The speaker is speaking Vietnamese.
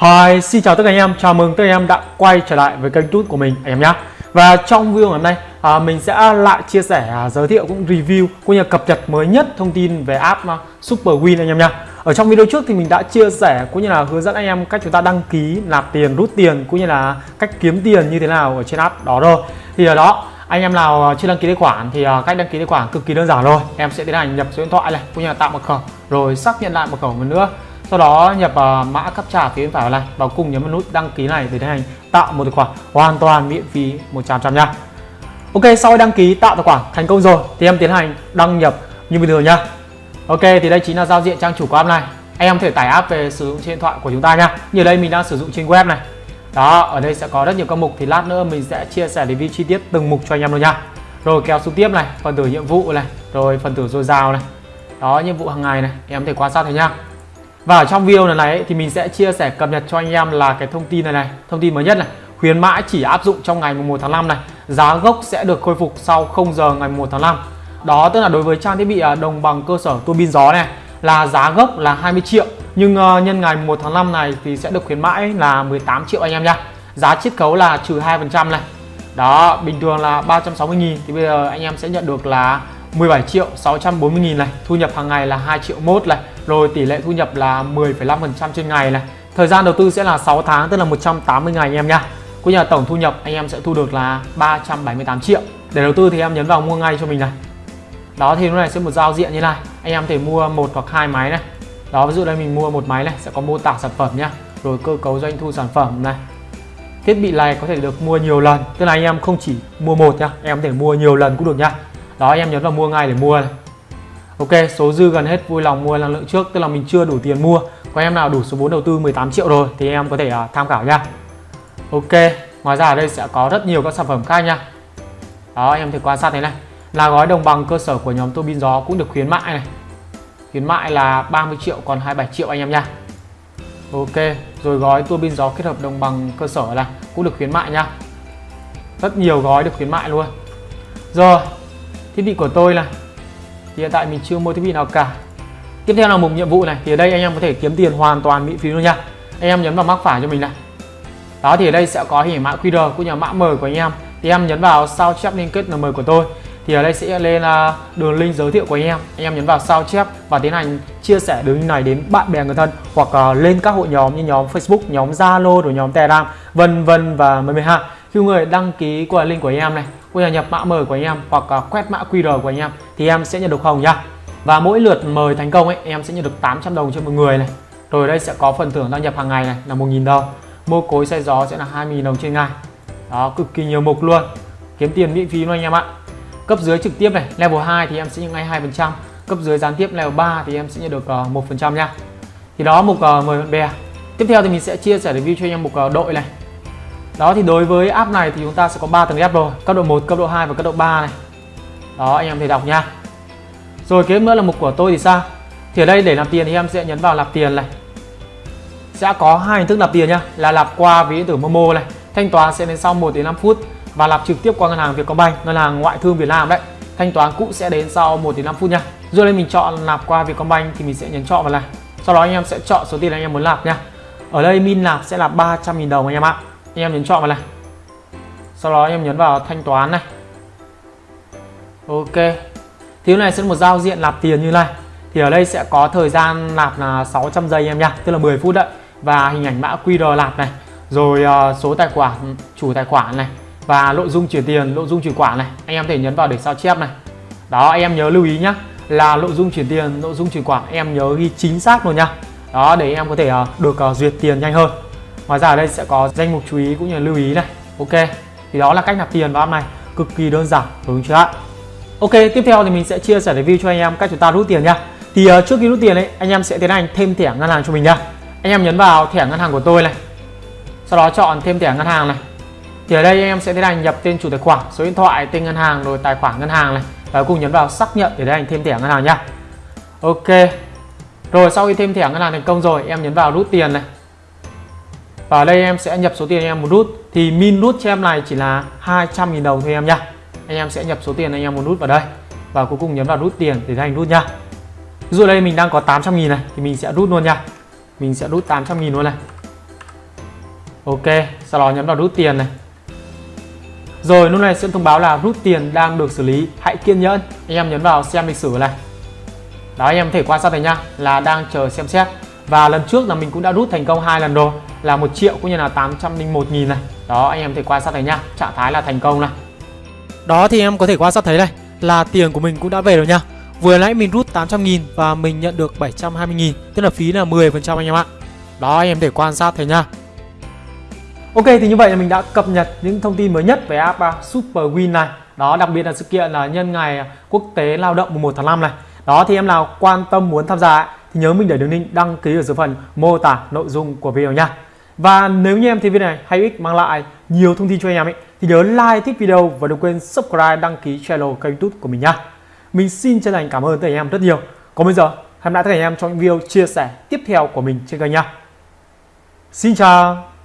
Hi, xin chào tất cả anh em, chào mừng tất cả anh em đã quay trở lại với kênh YouTube của mình anh em nhé Và trong video ngày hôm nay à, mình sẽ lại chia sẻ, à, giới thiệu cũng review cũng như cập nhật mới nhất thông tin về app à, Super Win anh em nhé Ở trong video trước thì mình đã chia sẻ cũng như là hướng dẫn anh em cách chúng ta đăng ký, nạp tiền, rút tiền cũng như là cách kiếm tiền như thế nào ở trên app đó rồi Thì ở đó anh em nào à, chưa đăng ký tài khoản thì à, cách đăng ký tài khoản cực kỳ đơn giản rồi Em sẽ tiến hành nhập số điện thoại này cũng như là tạo mật khẩu rồi xác nhận lại mật khẩu một nữa sau đó nhập uh, mã captcha phía bên phải này và cùng nhấn vào nút đăng ký này để tiến hành tạo một tài khoản hoàn toàn miễn phí 100% nha. Ok sau khi đăng ký tạo tài khoản thành công rồi thì em tiến hành đăng nhập như bình thường nha Ok thì đây chính là giao diện trang chủ của app này. Anh em có thể tải app về sử dụng trên điện thoại của chúng ta nha như đây mình đang sử dụng trên web này. Đó ở đây sẽ có rất nhiều các mục thì lát nữa mình sẽ chia sẻ review chi tiết từng mục cho anh em luôn nha rồi kéo xuống tiếp này phần tử nhiệm vụ này rồi phần tử dồi dào này. Đó nhiệm vụ hàng ngày này em có thể quan sát thấy nha và ở trong video này, này thì mình sẽ chia sẻ cập nhật cho anh em là cái thông tin này này, thông tin mới nhất này. Khuyến mãi chỉ áp dụng trong ngày 1 tháng 5 này. Giá gốc sẽ được khôi phục sau 0 giờ ngày 1 tháng 5. Đó tức là đối với trang thiết bị à, đồng bằng cơ sở tua bin gió này là giá gốc là 20 triệu nhưng uh, nhân ngày 1 tháng 5 này thì sẽ được khuyến mãi là 18 triệu anh em nha. Giá chiết khấu là trừ 2% này. Đó, bình thường là 360 000 thì bây giờ anh em sẽ nhận được là 17 triệu 640 nghìn này Thu nhập hàng ngày là 2 triệu mốt này rồi tỷ lệ thu nhập là 10,5% trên ngày này. Thời gian đầu tư sẽ là 6 tháng tức là 180 ngày anh em nha Cũng như là tổng thu nhập anh em sẽ thu được là 378 triệu. Để đầu tư thì em nhấn vào mua ngay cho mình này. Đó thì lúc này sẽ một giao diện như này. Anh em thể mua một hoặc hai máy này. Đó ví dụ đây mình mua một máy này sẽ có mô tả sản phẩm nhá. Rồi cơ cấu doanh thu sản phẩm này. Thiết bị này có thể được mua nhiều lần Tức là anh em không chỉ mua một nhá Em có thể mua nhiều lần cũng được nhá. Đó em nhấn vào mua ngay để mua này. Ok số dư gần hết vui lòng mua năng lượng trước tức là mình chưa đủ tiền mua. Có em nào đủ số vốn đầu tư 18 triệu rồi thì em có thể uh, tham khảo nha. Ok ngoài ra ở đây sẽ có rất nhiều các sản phẩm khác nha. Đó em thể quan sát thế này. Là gói đồng bằng cơ sở của nhóm tô bin gió cũng được khuyến mại này. Khuyến mại là 30 triệu còn 27 triệu anh em nha. Ok rồi gói tua bin gió kết hợp đồng bằng cơ sở là cũng được khuyến mại nha. Rất nhiều gói được khuyến mại luôn. Rồi thiết bị của tôi là hiện tại mình chưa mua thiết bị nào cả. Tiếp theo là mục nhiệm vụ này, thì ở đây anh em có thể kiếm tiền hoàn toàn miễn phí luôn nha. Anh em nhấn vào mắc phải cho mình này. Đó, thì ở đây sẽ có hình mã QR cũng như mã mời của anh em. Thì em nhấn vào sao chép liên kết mời của tôi. Thì ở đây sẽ lên à, đường link giới thiệu của anh em. Anh em nhấn vào sao chép và tiến hành chia sẻ đường link này đến bạn bè người thân hoặc à, lên các hội nhóm như nhóm Facebook, nhóm Zalo rồi nhóm Telegram, vân vân và mười ha. Khi người đăng ký qua link của anh em này cũng là nhập mã mời của anh em hoặc à, quét mã QR của anh em thì em sẽ nhận được hồng nhá? Và mỗi lượt mời thành công ấy em sẽ nhận được 800 đồng cho một người này. Rồi đây sẽ có phần thưởng đăng nhập hàng ngày này là 1.000 đồng. Mua cối xe gió sẽ là 2.000 đồng trên ngày. Đó cực kỳ nhiều mục luôn. Kiếm tiền miễn phí luôn anh em ạ. Cấp dưới trực tiếp này level 2 thì em sẽ nhận ngay 2% cấp dưới gián tiếp level 3 thì em sẽ nhận được uh, 1% nha thì đó mục à, uh, mời bạn bè. Tiếp theo thì mình sẽ chia sẻ review cho anh em mục uh, đội này đó, thì đối với app này thì chúng ta sẽ có 3 tầng ép rồi. Cấp độ 1 cấp độ 2 và cấp độ 3 này. Đó, anh em thể đọc nha. Rồi kế nữa là mục của tôi thì sao? Thì ở đây để làm tiền thì em sẽ nhấn vào nạp tiền này. Sẽ có hai hình thức nạp tiền nhá là nạp qua ví điện tử Momo này, thanh toán sẽ đến sau 1 đến 5 phút và nạp trực tiếp qua ngân hàng Vietcombank, ngân hàng ngoại thương Việt Nam đấy. Thanh toán cũ sẽ đến sau 1 đến 5 phút nha. Rồi đây mình chọn nạp qua Vietcombank thì mình sẽ nhấn chọn vào này. Sau đó anh em sẽ chọn số tiền anh em muốn nạp nha. Ở đây min nạp sẽ là 300.000 đồng anh em ạ anh em nhấn chọn vào này. Sau đó anh em nhấn vào thanh toán này. Ok. Thì này sẽ một giao diện nạp tiền như này. Thì ở đây sẽ có thời gian nạp là 600 giây em nha tức là 10 phút đấy. Và hình ảnh mã QR nạp này. Rồi uh, số tài khoản chủ tài khoản này. Và nội dung chuyển tiền nội dung chuyển khoản này. Anh em thể nhấn vào để sao chép này. Đó anh em nhớ lưu ý nhá. Là nội dung chuyển tiền nội dung chuyển khoản em nhớ ghi chính xác luôn nha đó để em có thể uh, được uh, duyệt tiền nhanh hơn. Ngoài ra ở đây sẽ có danh mục chú ý cũng như là lưu ý này. Ok thì đó là cách nạp tiền vào app này. Cực kỳ đơn giản đúng chưa ạ? Ok tiếp theo thì mình sẽ chia sẻ review cho anh em cách chúng ta rút tiền nha. Thì uh, trước khi rút tiền ấy anh em sẽ tiến hành thêm thẻ ngân hàng cho mình nha. Anh em nhấn vào thẻ ngân hàng của tôi này. Sau đó chọn thêm thẻ ngân hàng này. Thì ở đây anh em sẽ tiến hành nhập tên chủ tài khoản số điện thoại tên ngân hàng rồi tài khoản ngân hàng này. Và cùng nhấn vào xác nhận để tiến hành thêm thẻ ngân hàng nha. Ok rồi sau khi thêm thẻ ngân hàng thành công rồi em nhấn vào rút tiền này và ở đây em sẽ nhập số tiền anh em muốn rút thì min rút cho em này chỉ là 200.000 đồng thôi em nhá. Anh em sẽ nhập số tiền anh em muốn rút vào đây. Và cuối cùng nhấn vào rút tiền để thành rút nha ví dụ đây mình đang có 800.000 này thì mình sẽ rút luôn nha mình sẽ rút 800.000 luôn này. Ok, sau đó nhấn vào rút tiền này. Rồi lúc này sẽ thông báo là rút tiền đang được xử lý. Hãy kiên nhẫn. Anh em nhấn vào xem lịch sử này. Đó anh em có thể quan sát thấy nha Là đang chờ xem xét. Và lần trước là mình cũng đã rút thành công hai lần rồi. Là 1 triệu cũng như là 801 nghìn này. Đó anh em có thể quan sát thấy nha Trạng thái là thành công này. Đó thì em có thể quan sát thấy này Là tiền của mình cũng đã về rồi nha Vừa nãy mình rút 800 nghìn và mình nhận được 720 nghìn Tức là phí là 10% anh em ạ. Đó anh em thể quan sát thấy nha Ok thì như vậy là mình đã cập nhật những thông tin mới nhất về app uh, Super Win này. Đó đặc biệt là sự kiện là nhân ngày quốc tế lao động mùng 1 tháng 5 này. Đó thì em nào quan tâm muốn tham gia thì nhớ mình để đường link đăng ký ở dưới phần mô tả nội dung của video nha và nếu như em thấy video này hay ích mang lại nhiều thông tin cho anh em ấy thì nhớ like thích video và đừng quên subscribe đăng ký channel kênh youtube của mình nha mình xin chân thành cảm ơn tất cả anh em rất nhiều. Còn bây giờ, hẹn lại tất cả anh em trong những video chia sẻ tiếp theo của mình trên kênh nha. Xin chào!